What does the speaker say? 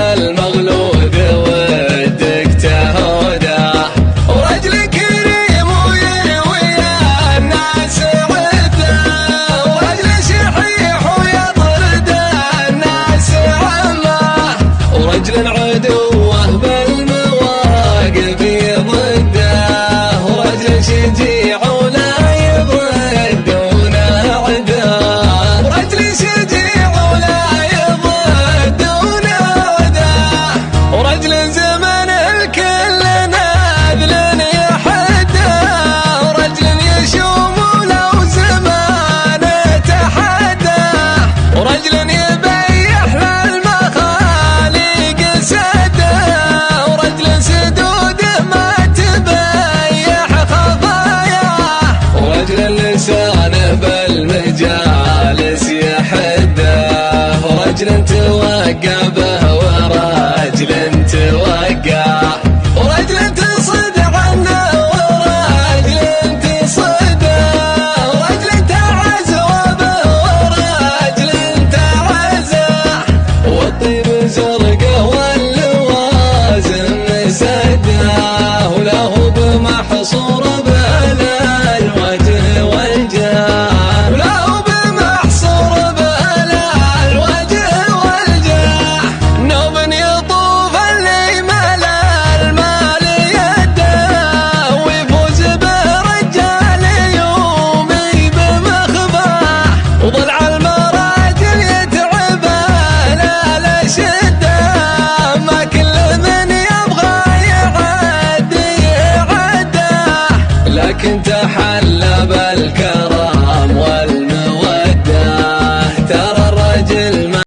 alma. until I got back.